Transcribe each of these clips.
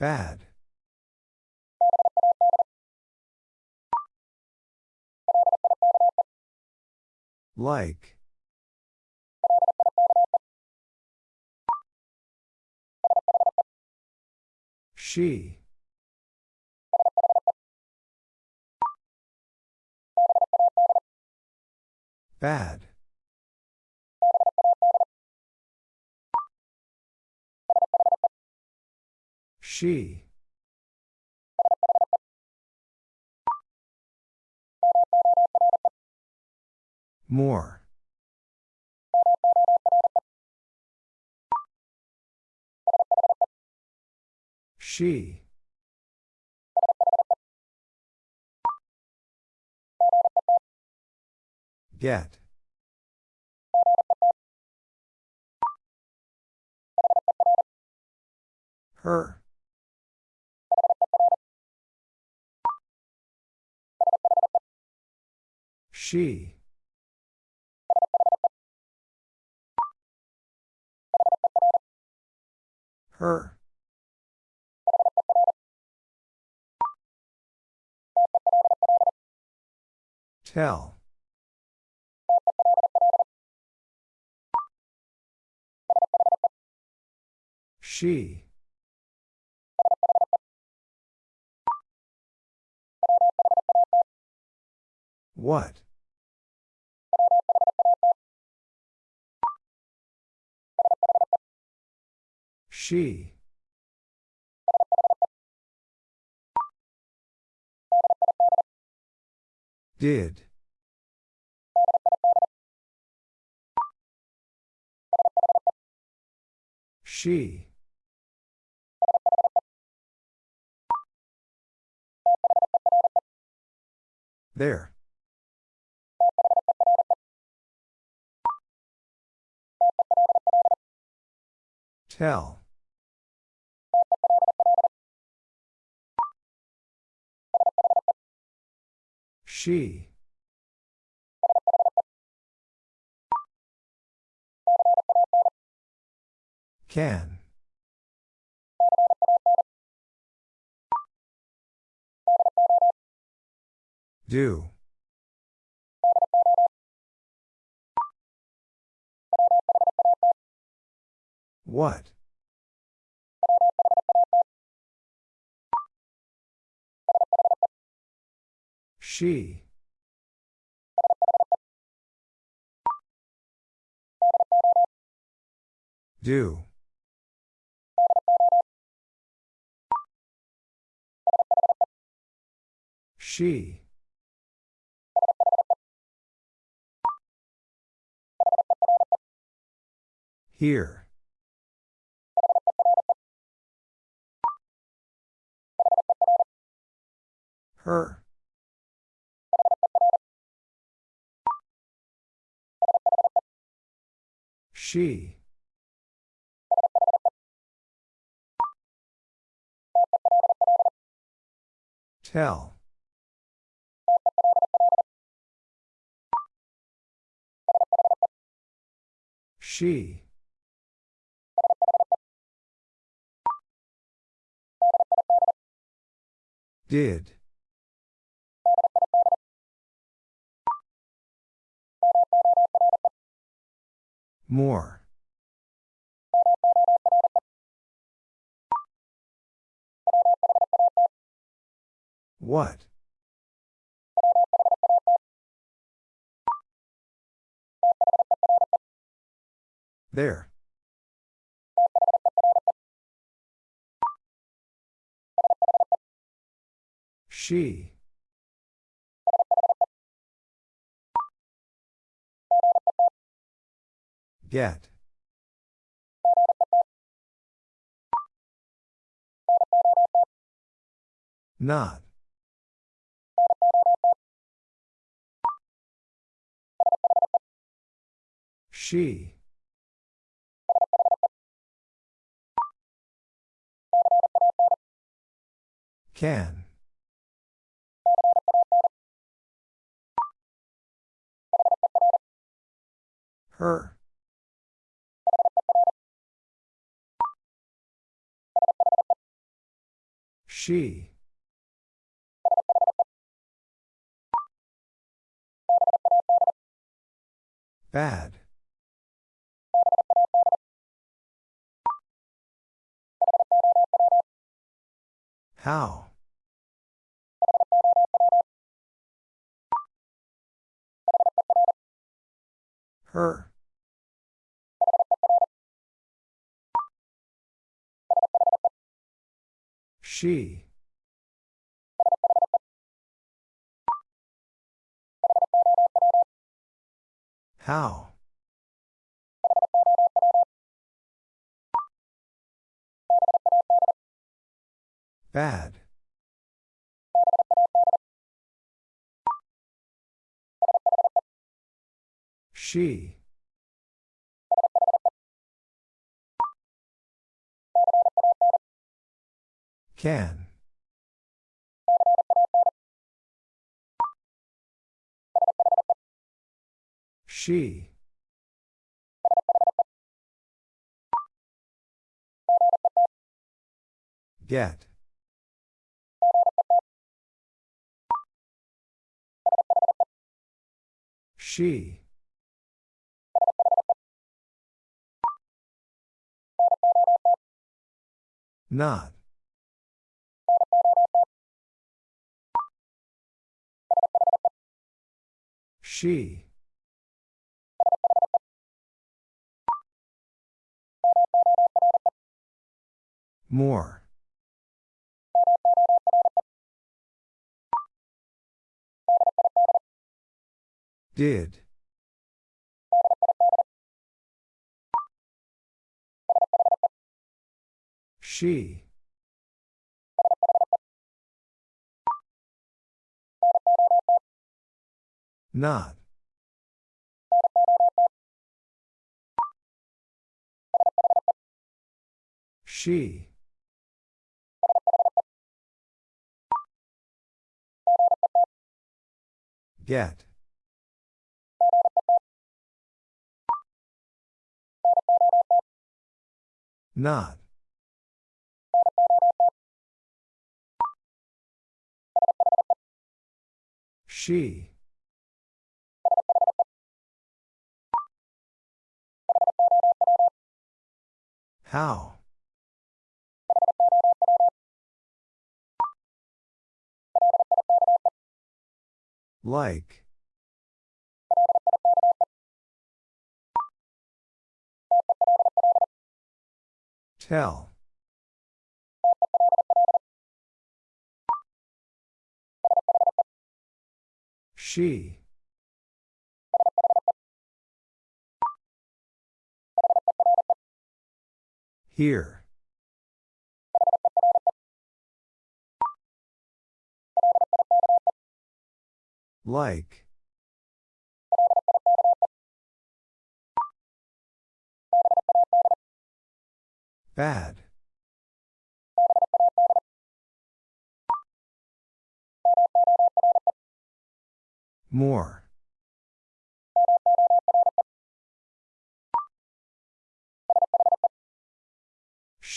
Bad. Like. She. Bad. She. More. She. Get. Her. She. Her. Tell. She. What? She. Did. She. There. Tell. She. Can. Do. What? She. Do. She. Here. Her. She. Tell. She. Did. More. What? There. She. Get. Not. She. Can. Her. She. Bad. How? Her. She. How? Bad. She. Can. She. Get. She. Not. She. More. Did. She. Not. She. Get. Not. She. How? Like. Tell. She. Here. Like. Bad. More.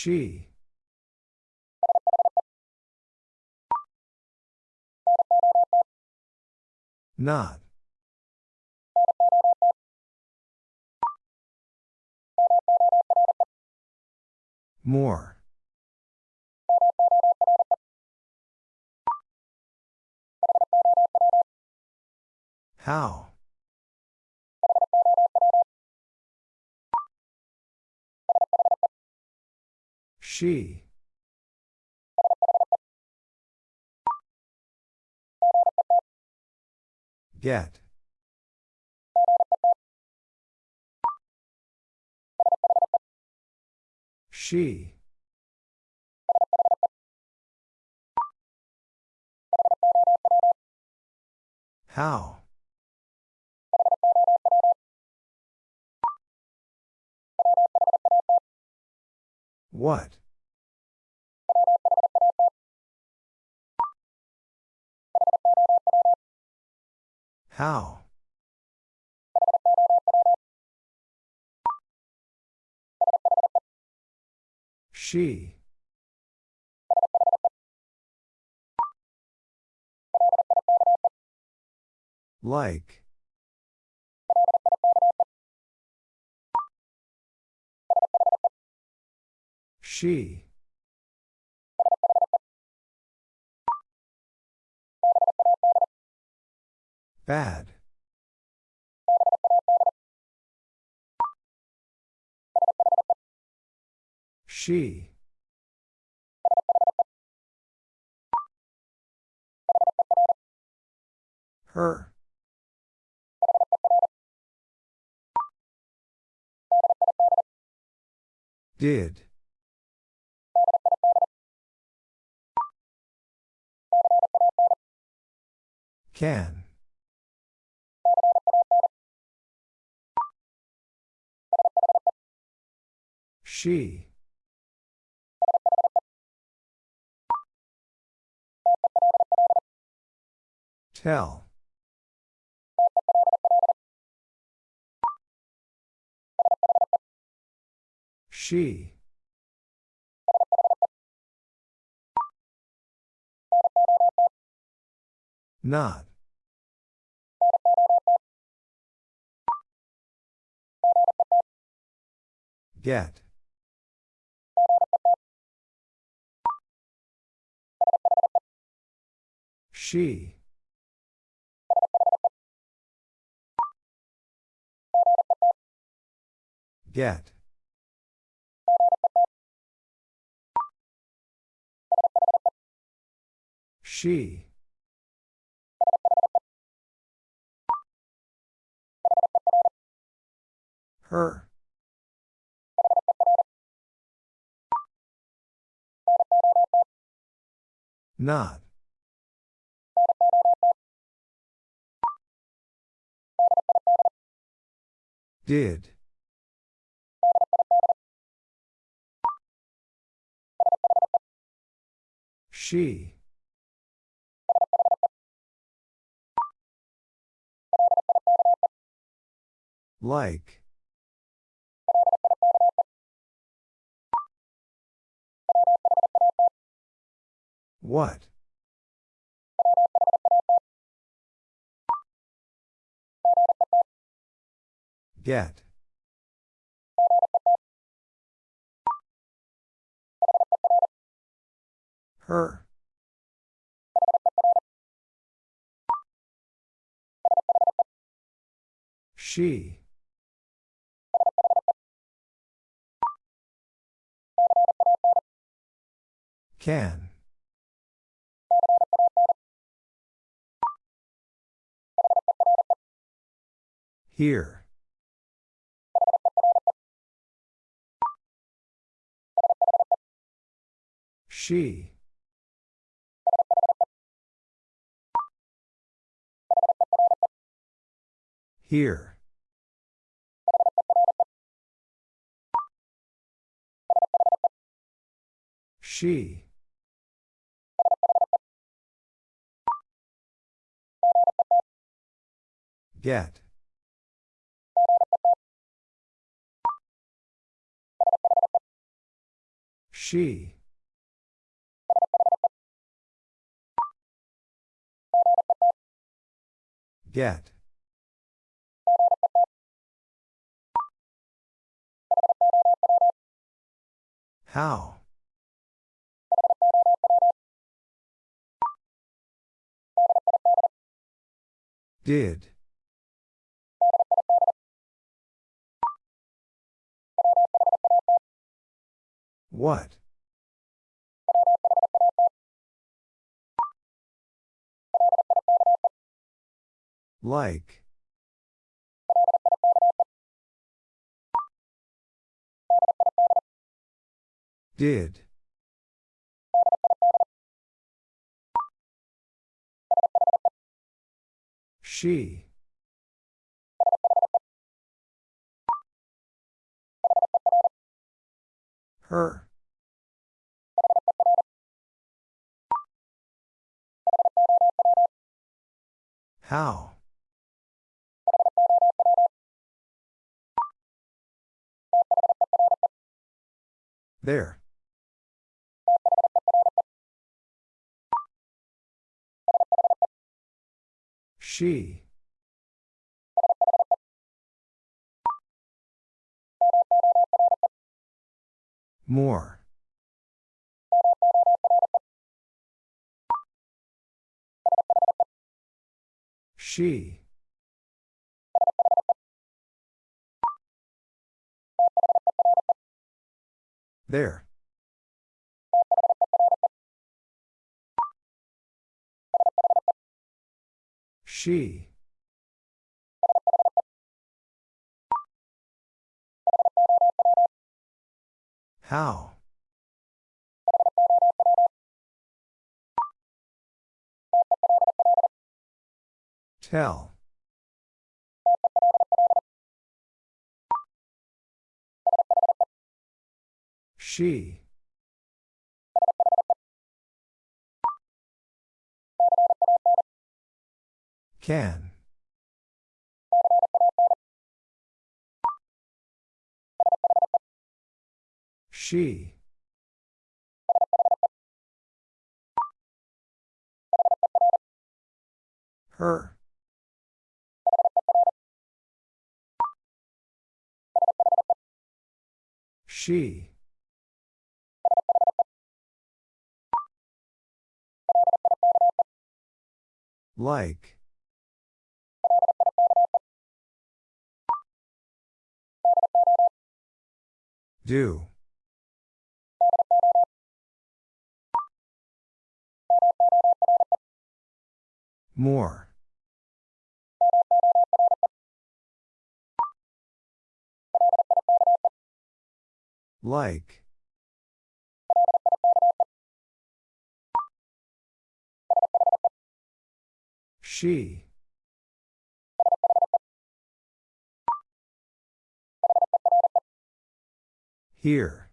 She. Not. More. How? She. Get. She. How? What? How? She. Like. She. Bad. She. Her. Did. Can. She. Tell. She. Not. Get. She. Get. She. Her. Not. Did. She. Like. What? Get. Her. She. Can. Here. She. Here. She. Get. She. Get. How? Did. What? Like. Did. She. Her. How? There. She. More. She. There. She. How? Tell. She. Can. She. Her. She. Like. Do. More. Like. She. Here.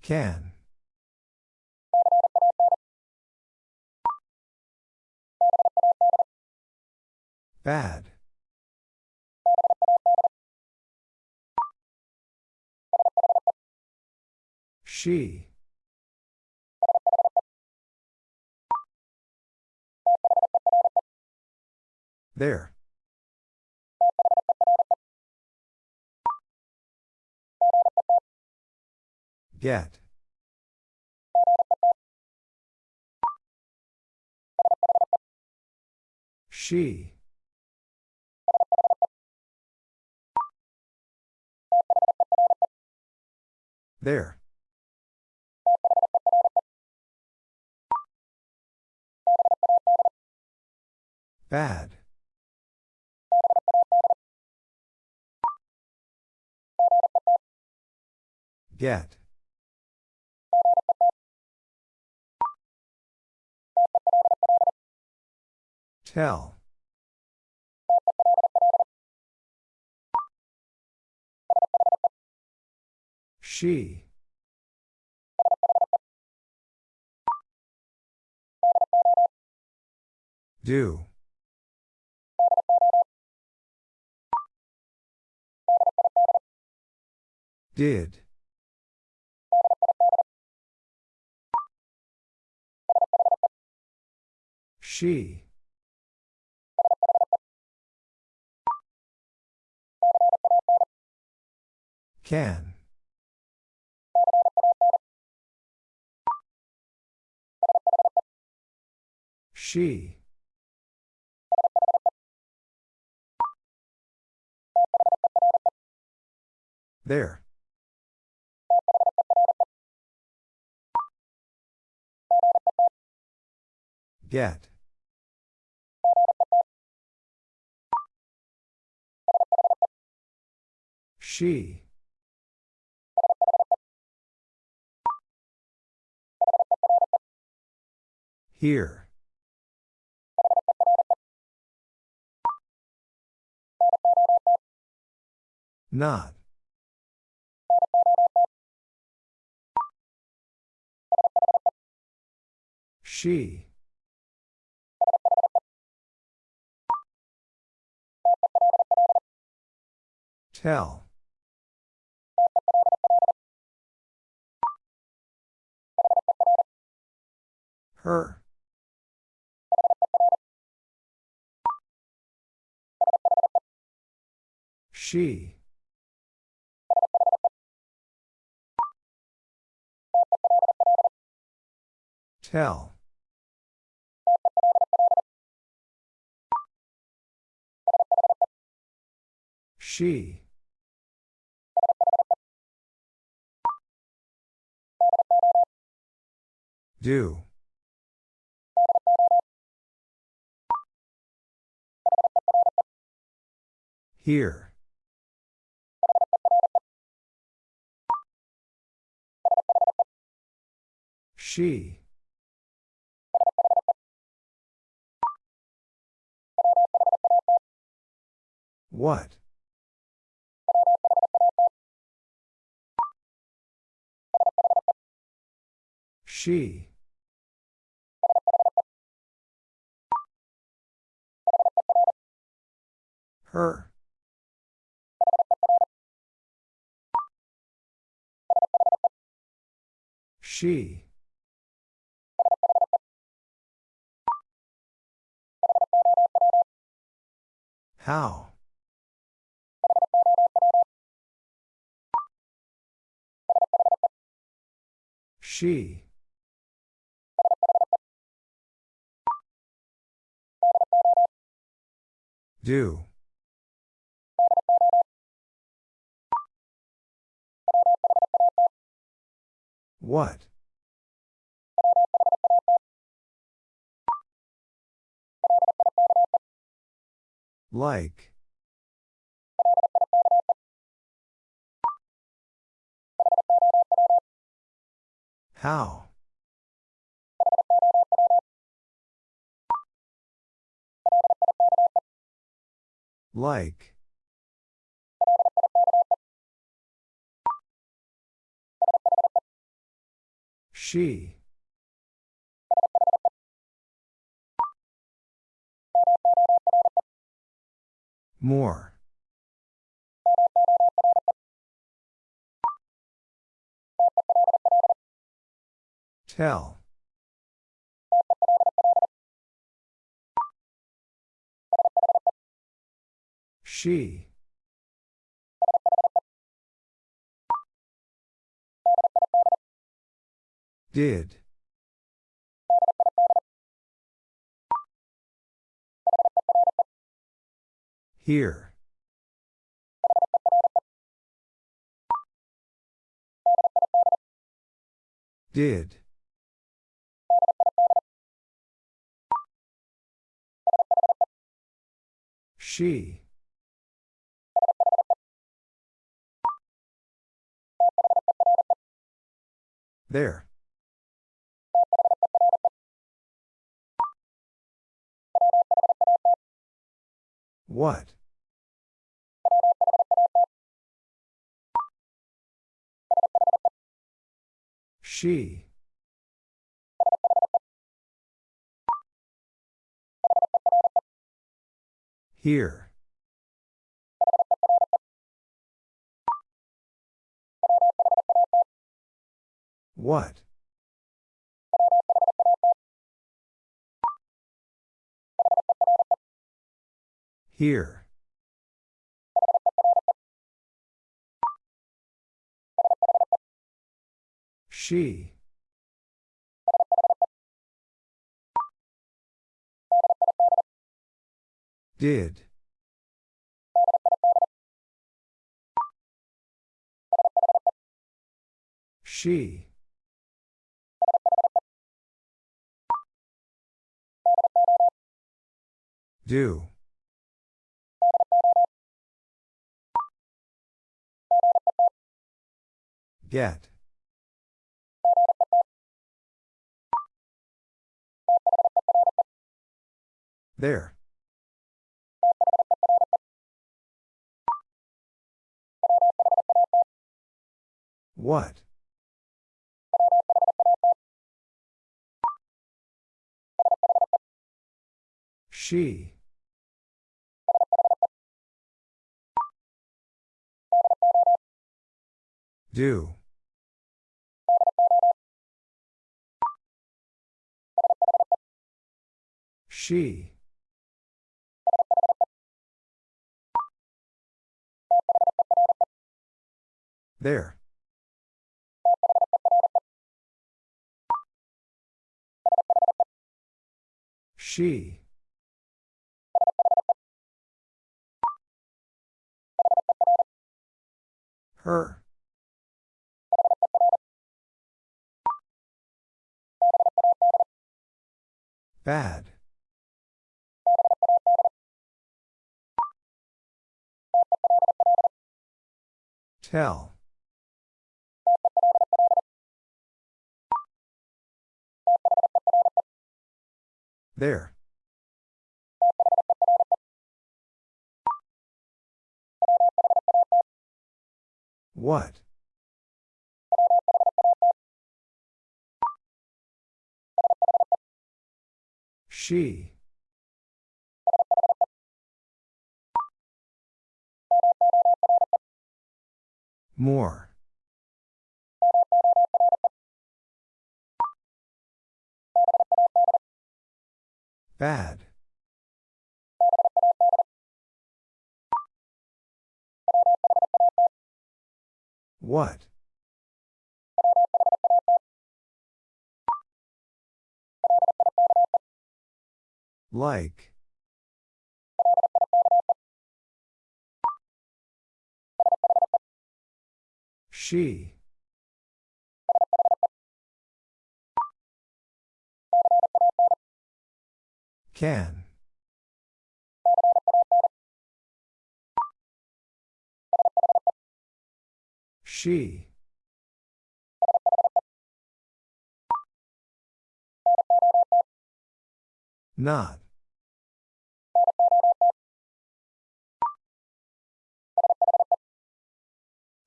Can. Bad. She. There. Get. She. There. Bad. Get. Tell. She. Do. Did. She. Can. She. There. Get. She. Here. Not. She. Tell. Her. She. Tell. She. Do. Here. She. What? She. Her. She. How? She. Do. What? Like. How? Like. She. More. Tell. She. Did. Here. Did. She. There. What? She. Here. What? Here. She. Did. She. Do. Get. There. What? She. Do. She. There. She. Her. Bad. Tell. There. What? She. More. Bad. What? Like. She. Can. She. Not.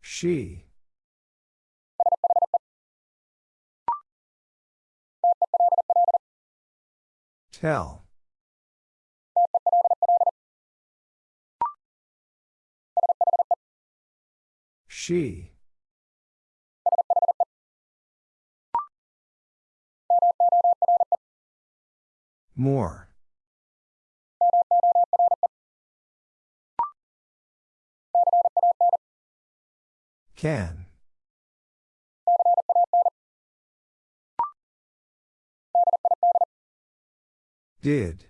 She. Tell. She. More. Can. Did.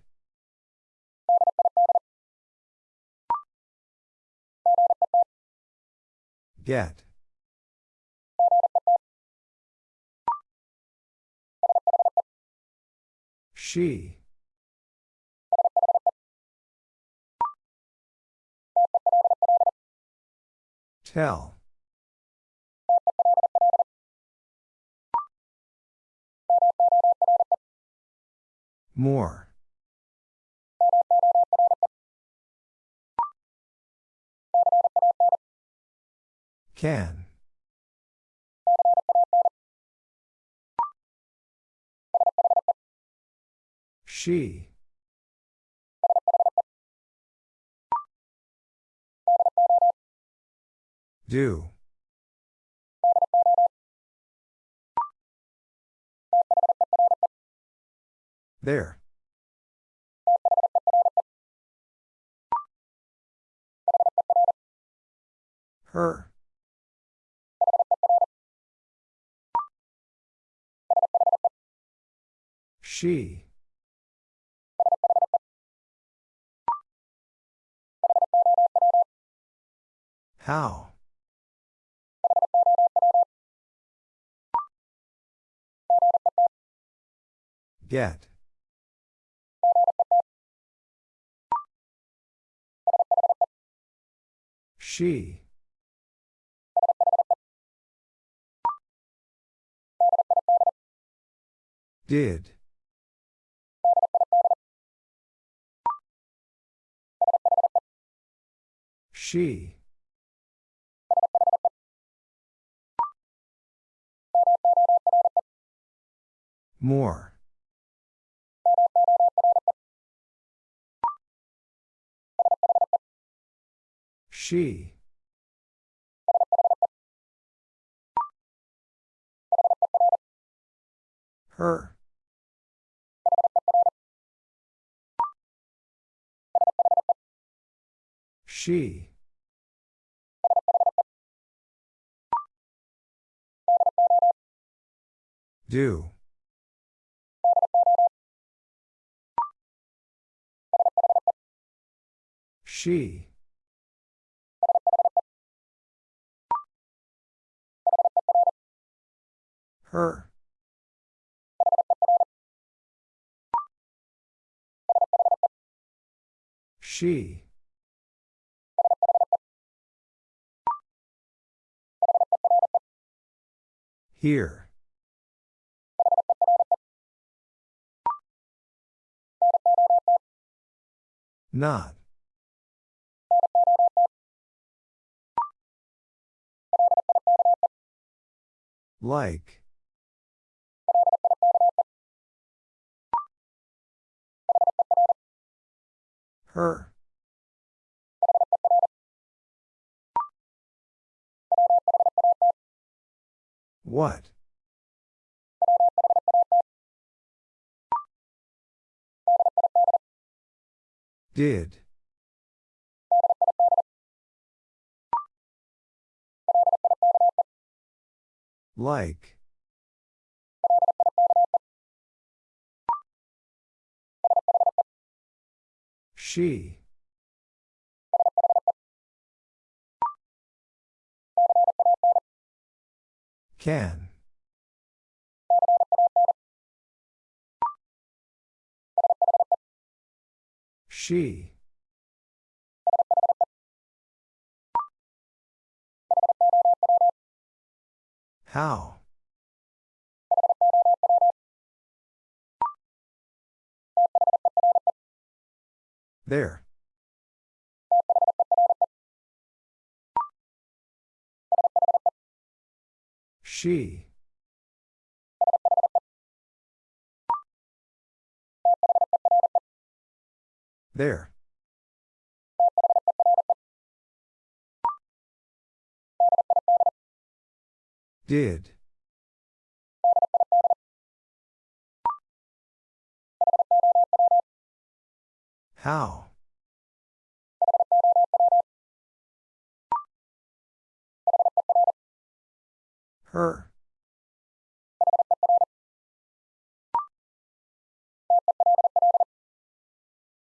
Get. She. Tell. More. Can. She. Do. There. Her. She. How? Get. She. Did. She. More. She. Her. She. Do. She. Her. She. Here. Not. Like. Her. What? Did. Like. She. Can. She. How? There. She. There. Did. How? Her.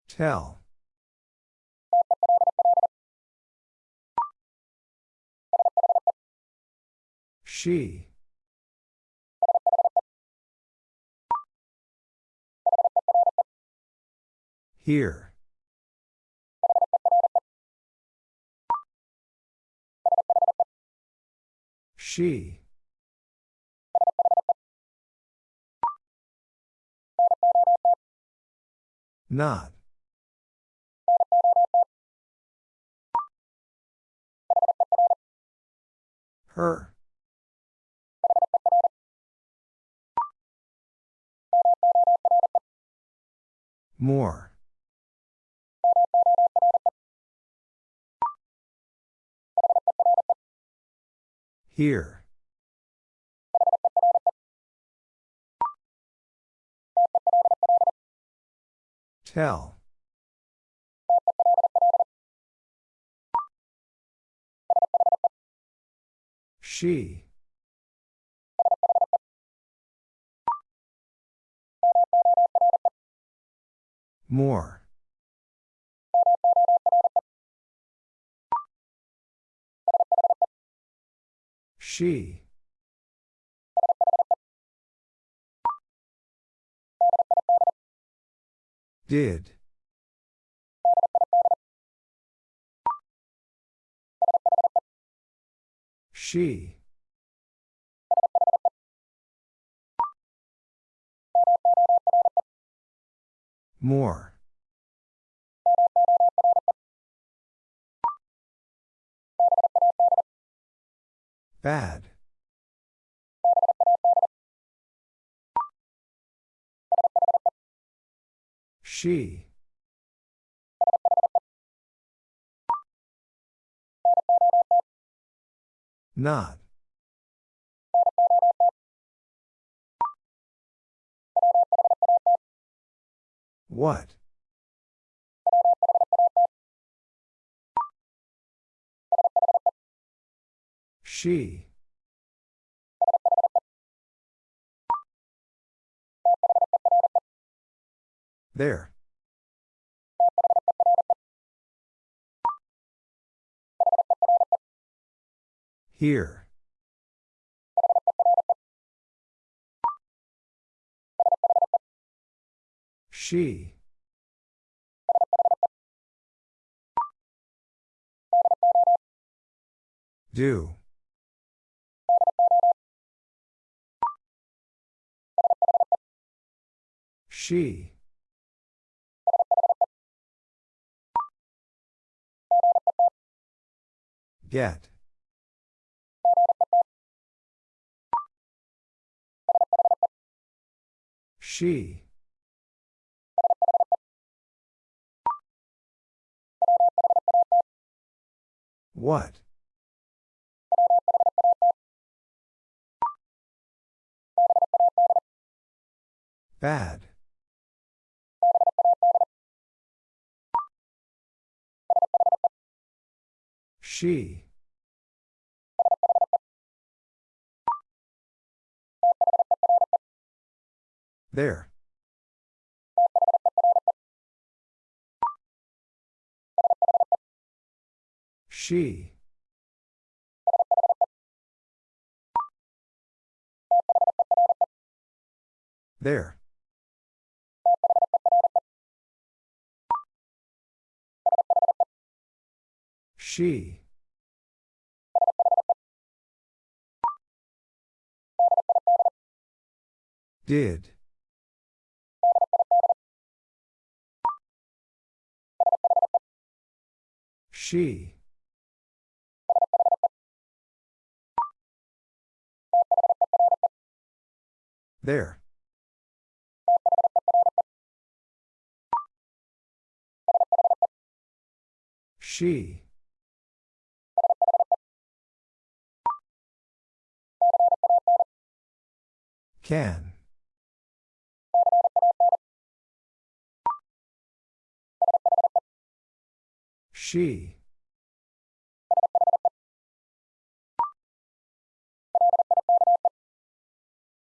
Tell. She. Here. She. Not. Her. More. Here. Tell. She. More. She. Did. She. More. Bad. She. Not. What? She. There. Here. She. Do. She. Get. She. What? Bad. She. There. She. There. She. Did. She. There. She. Can. She.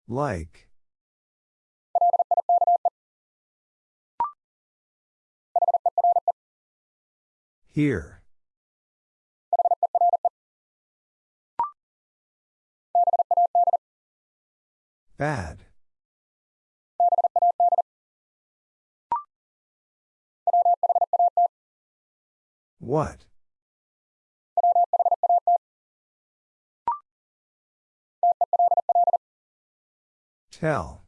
Like. Here. Bad. What? Tell.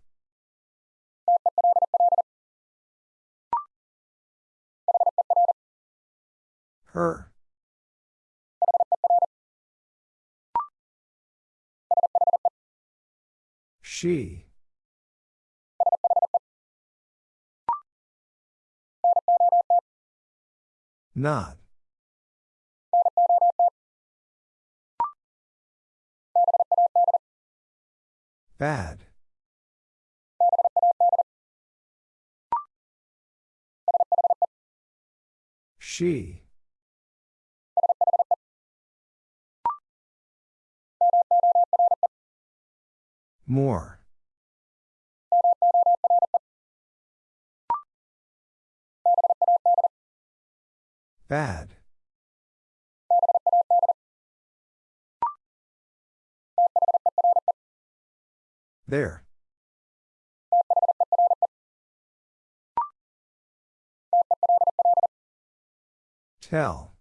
Her. She. Not. Bad. She. More. Bad. There. Tell.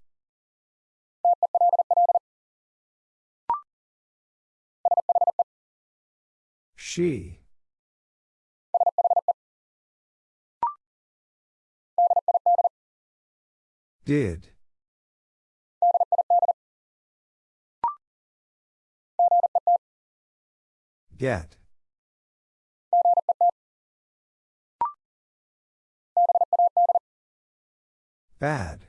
She. Did. Get. Bad.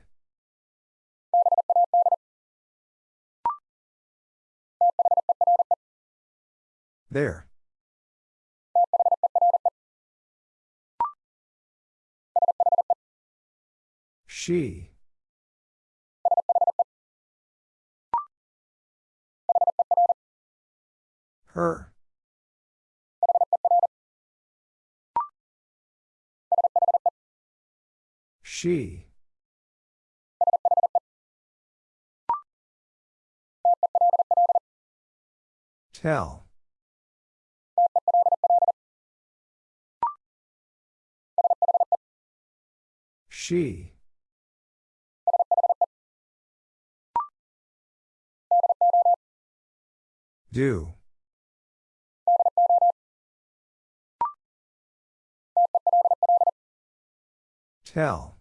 There. She. Her. She. Tell. She. Do. Tell.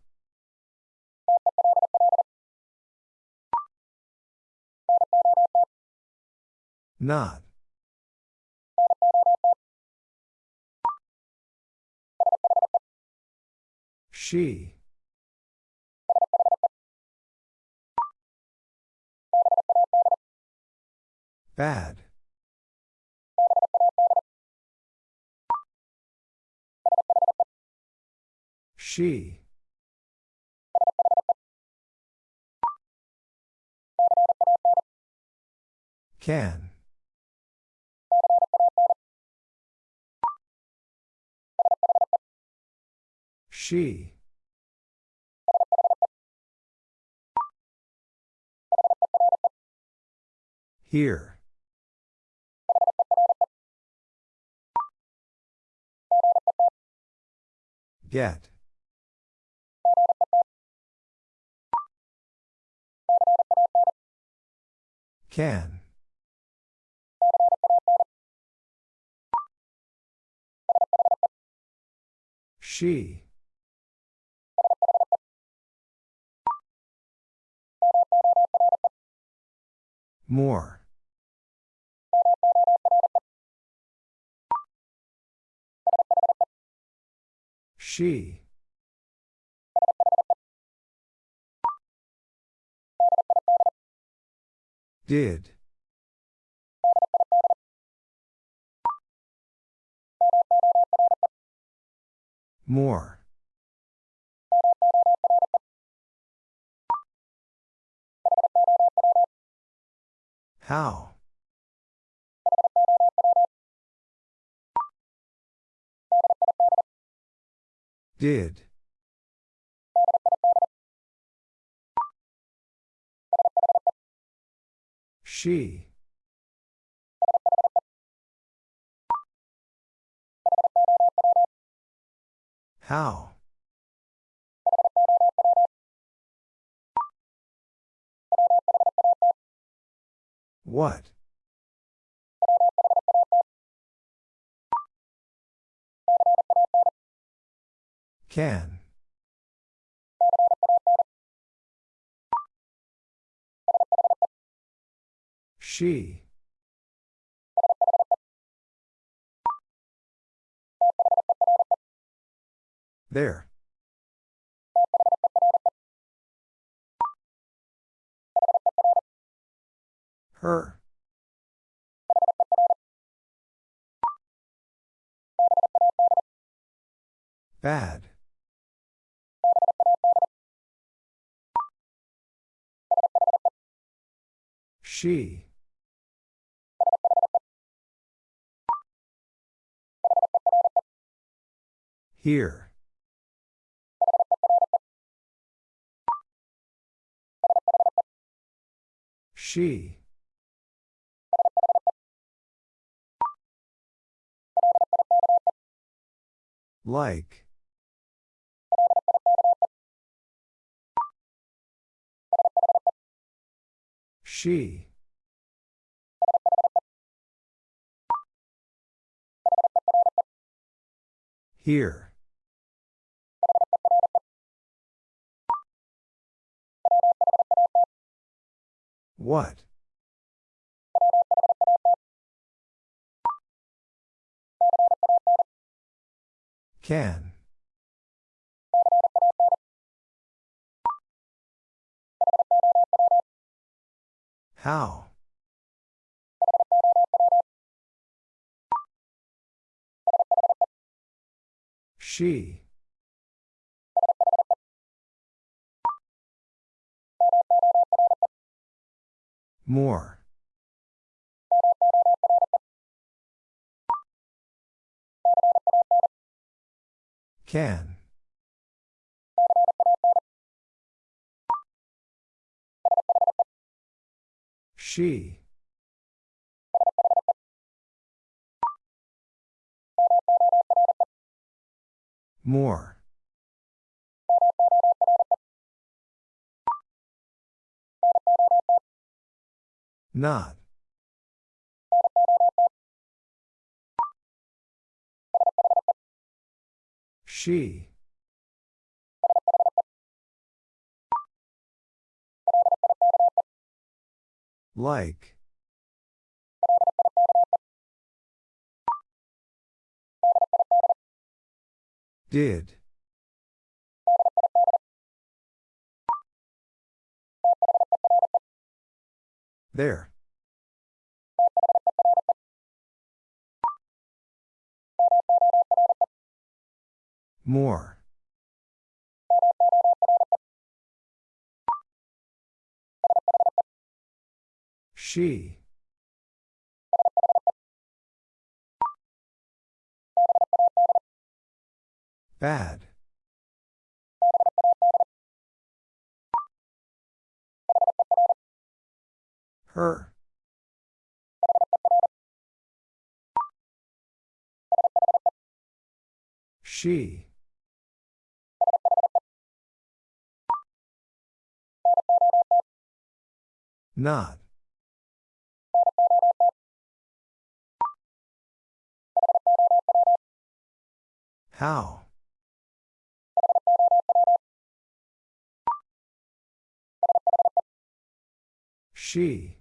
Not. She. Bad. She. Can. She. Here. Get. Can. She. More. She. Did. More. How? Did. She. How? What? Can. She. There. Her. Bad. She. Here. She. Like. She. Here. What? Can. How? She. More. Can. She. More. Not. She. Like. Did. There. More. She. Bad. Her. She. Not. How? She.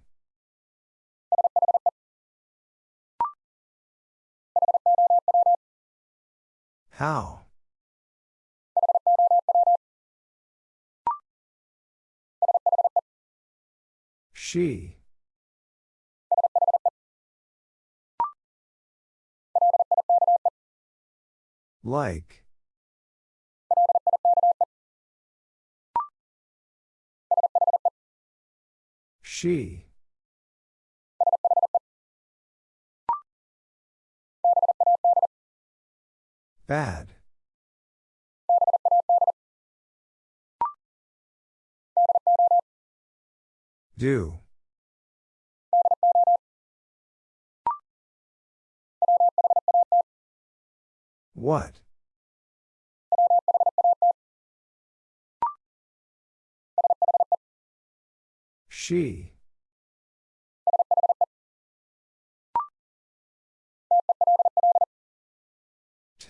How? She. Like. She. Bad. Do. What? She.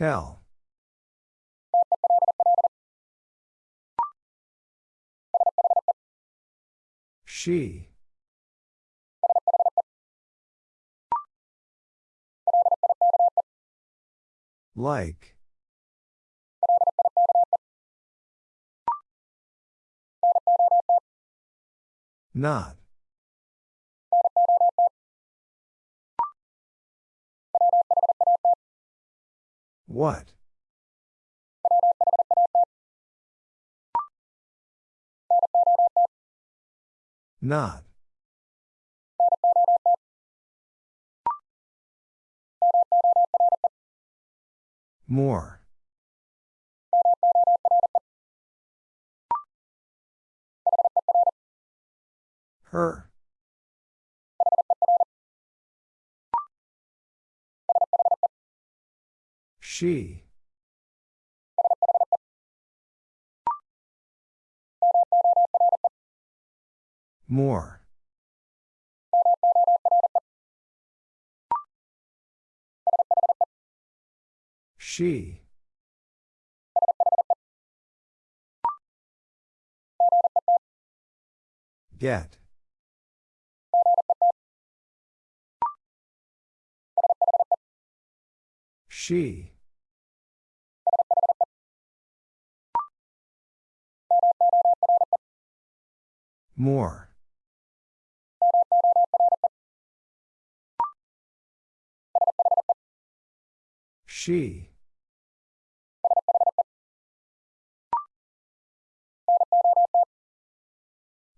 Tell. She. Like. Not. What? Not. More. Her. She. More. She. Get. She. More. She.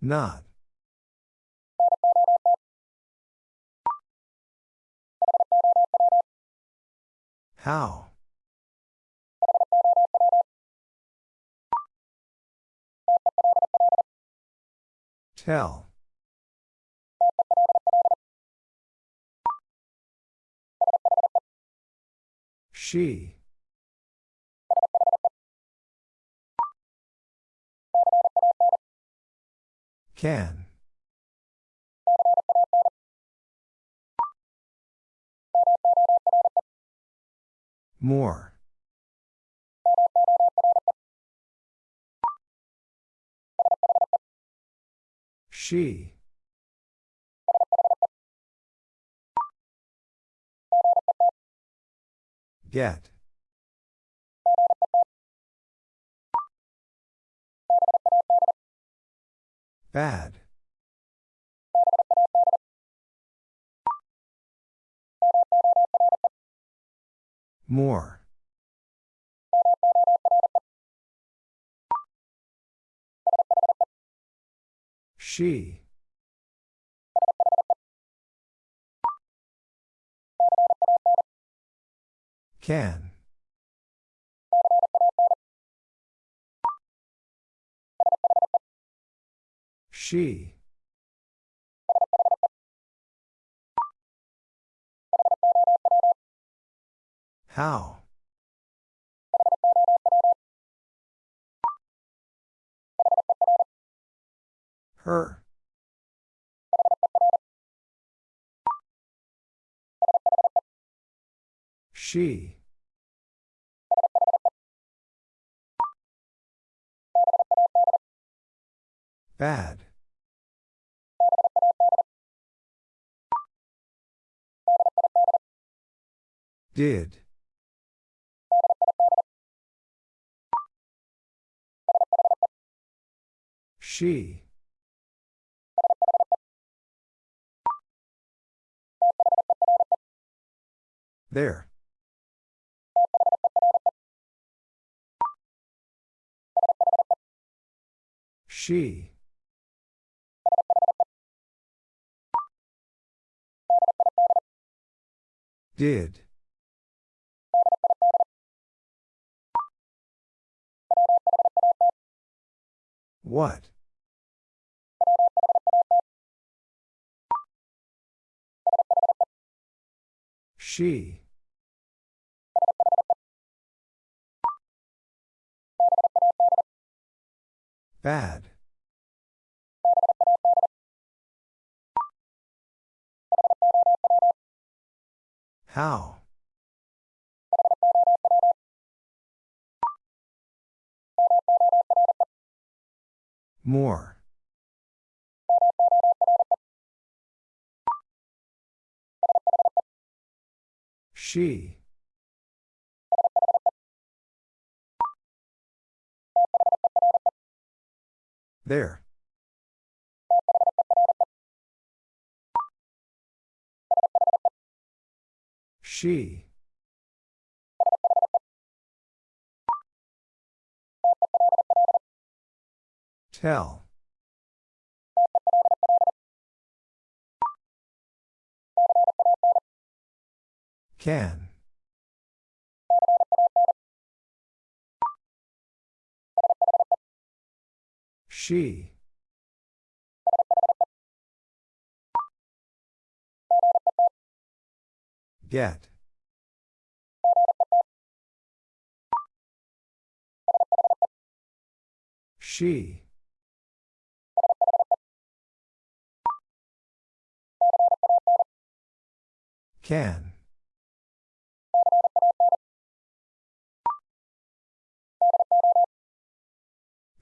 Not. How? Tell. She. Can. More. She. Get. Bad. More. She. Can. She. How? Her. She. Bad. Did. She. There. She. Did. What? She. Bad. How? More. She. There. She. Tell. Can. She. Get. She. Can.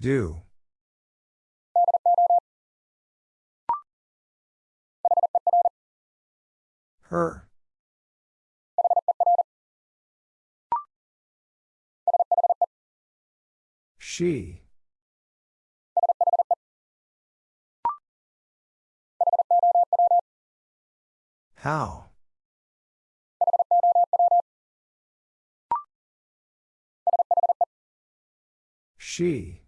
Do. Her. She. How? She.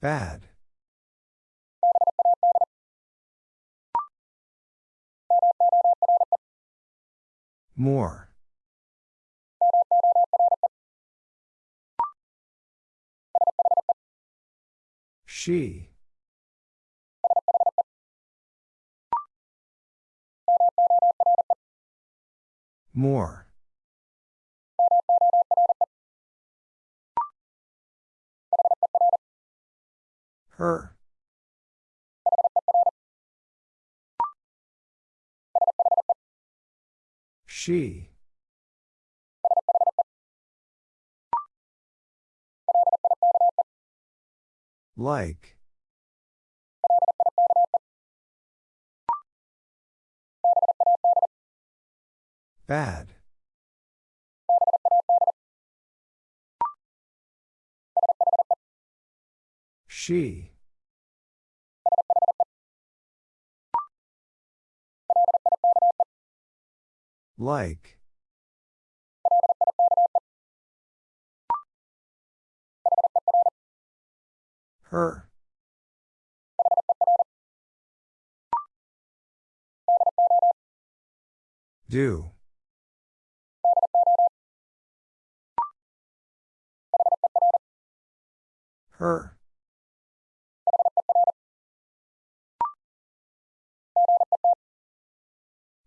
Bad. More. She. More. Her. She. Like. Bad. She. Like. Her. Do. Her.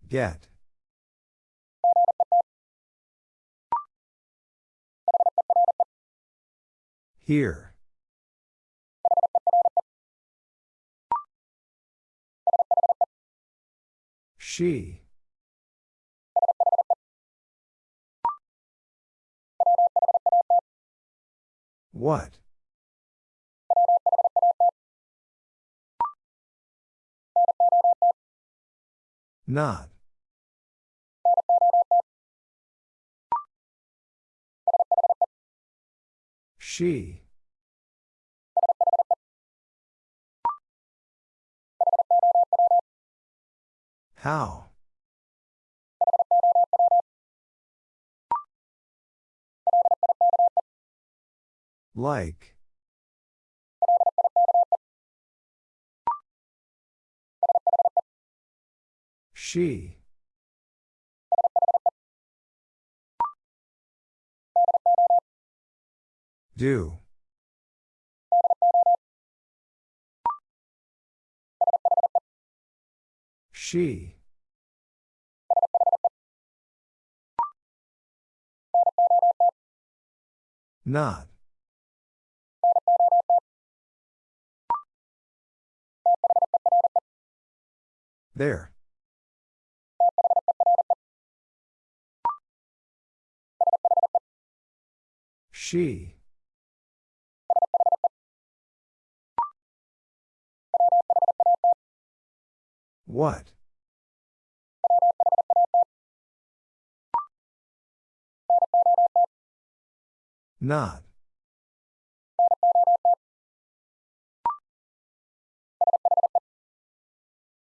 Get. Here. She. What? Not. She. How? Like. She. Do. She. Not. There. She. What? Not.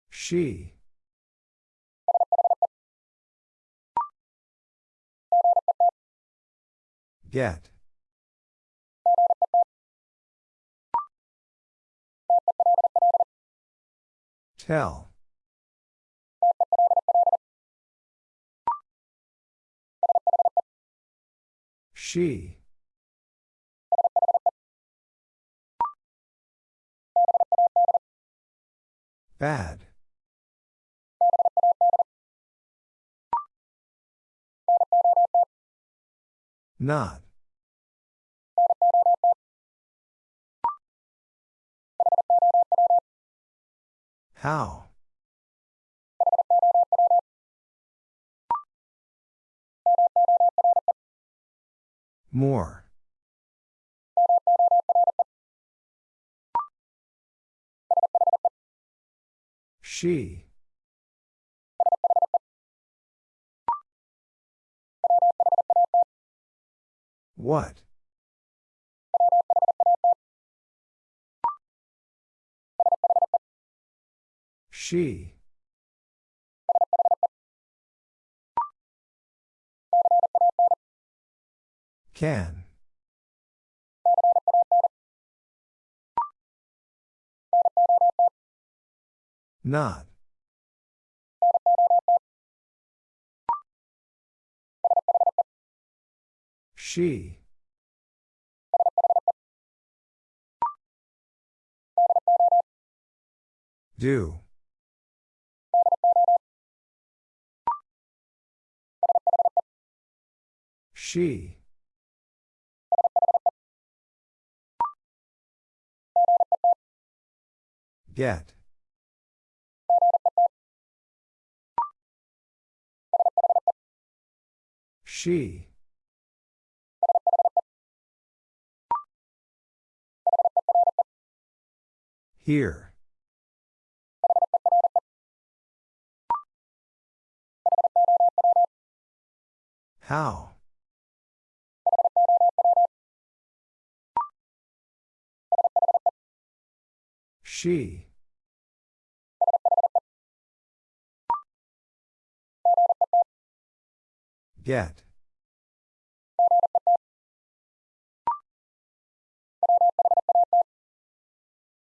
She. Get. Tell. She. Bad. Not. How? More. She. What? She. Can. Not. She. Do. She. Get. She. Here. How? She. Get.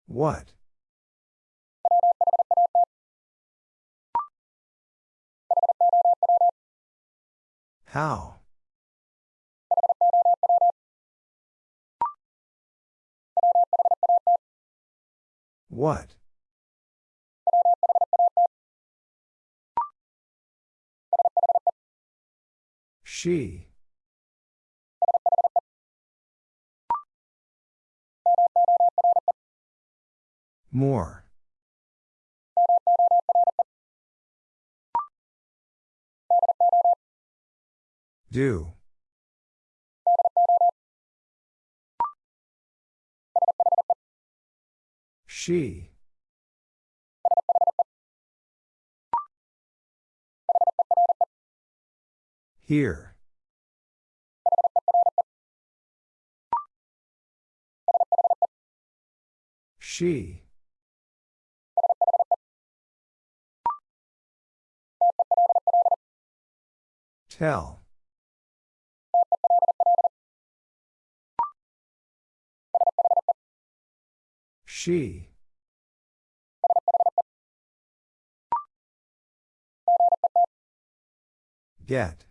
What? How? What? She. More. Do. She. Here. She. Tell. She. Get.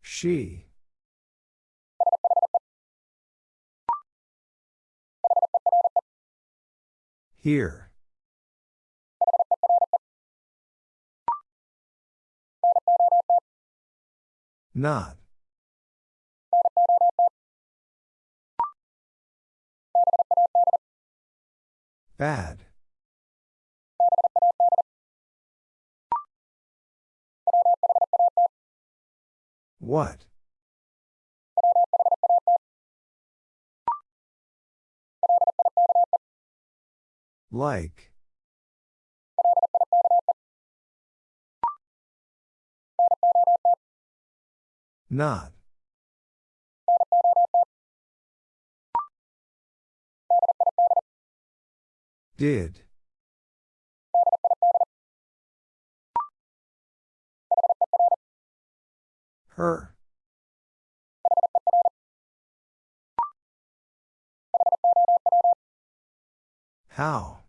She. Here. Not. Bad. What? Like. Not. Did. Her. How?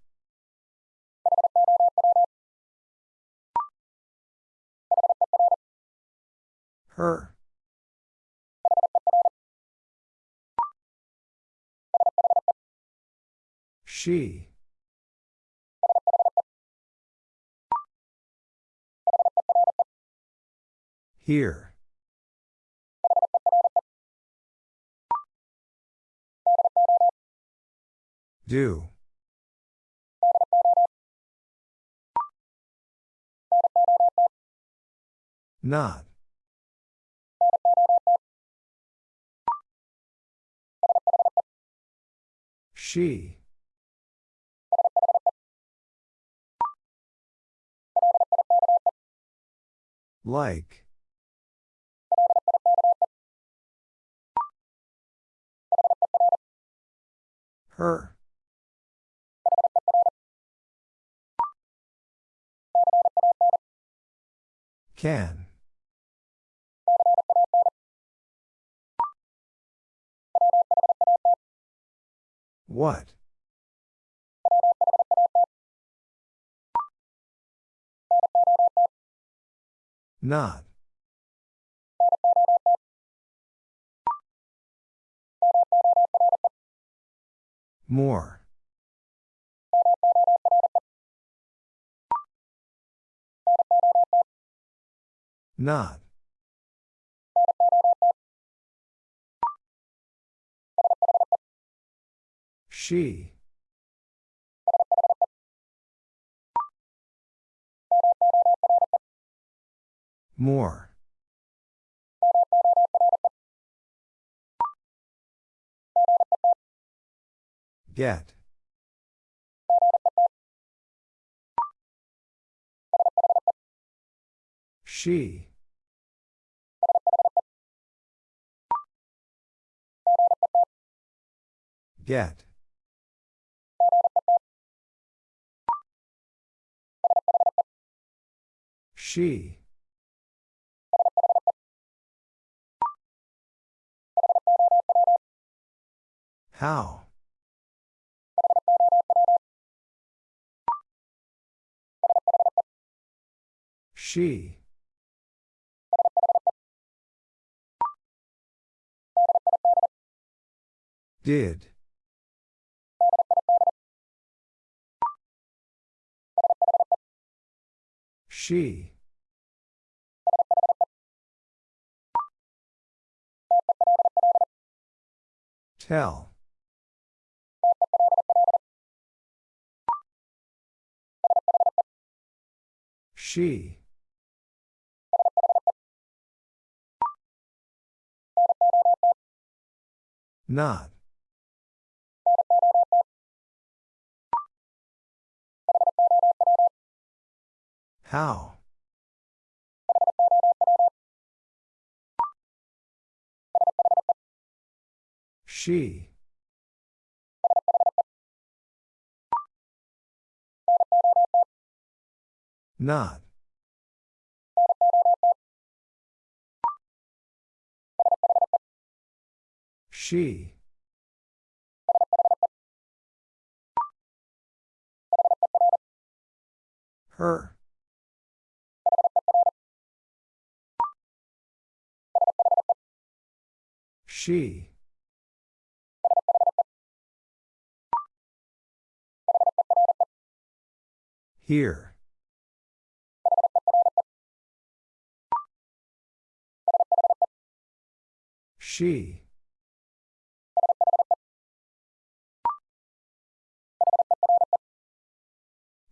Her. She. Here. Do. Not. She. Like. Her. Can. What? Not. More. Not. She. More. Get. She. Get. She. How? She. Did. She. Tell. She. Not. How? She. Not. She. Her. She. Here. She.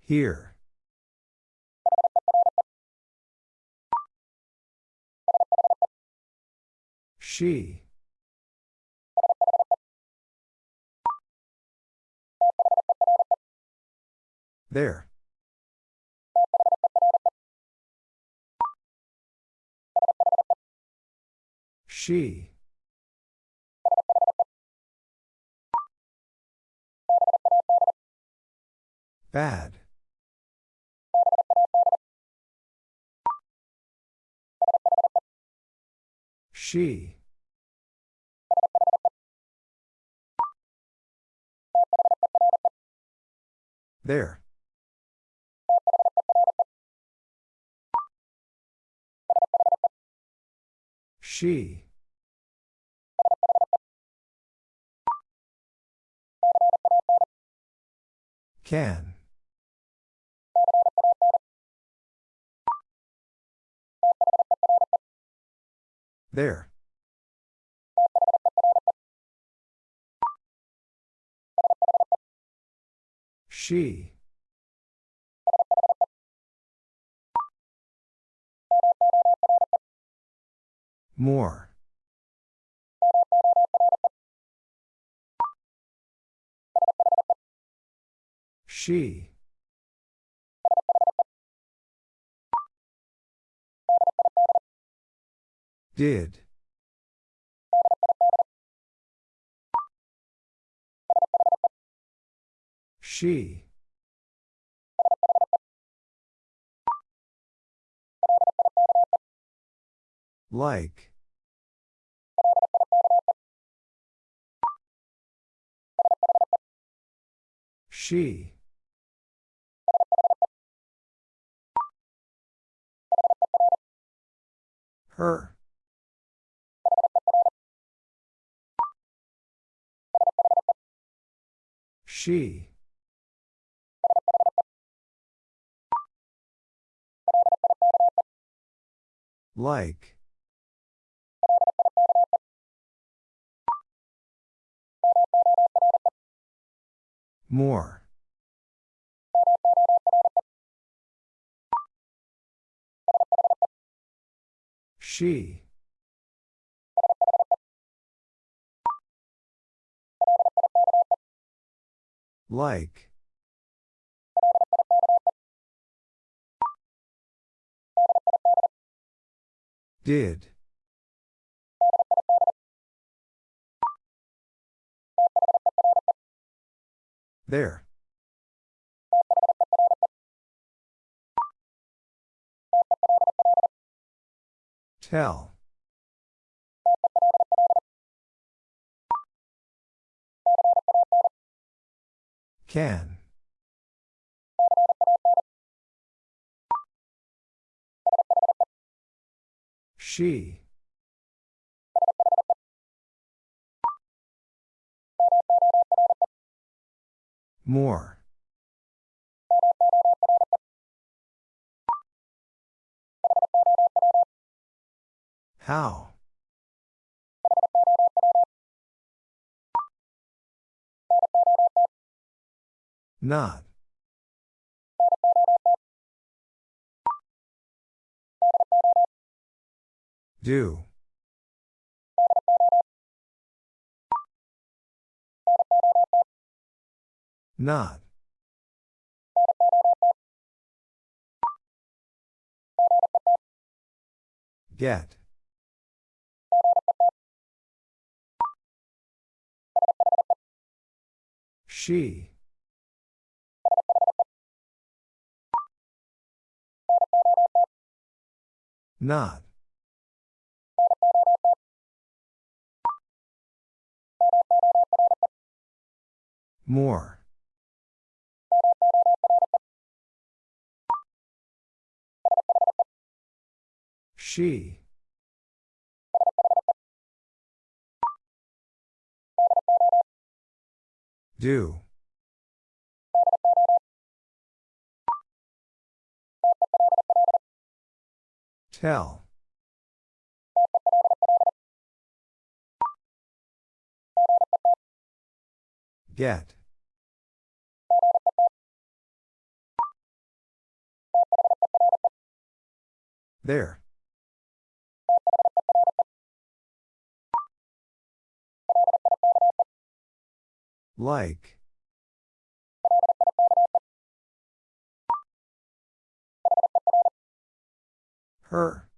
Here. She. There. She. Bad. She. There. She. Can. There. She. More. She. Did. She. Like. She. Her. She. Like. More. She. Like. Did. There. Tell. Can. She. More. How? Not. Do. Not. Get. She. Not. More. She. Do. Tell. Get. There. Like. Her.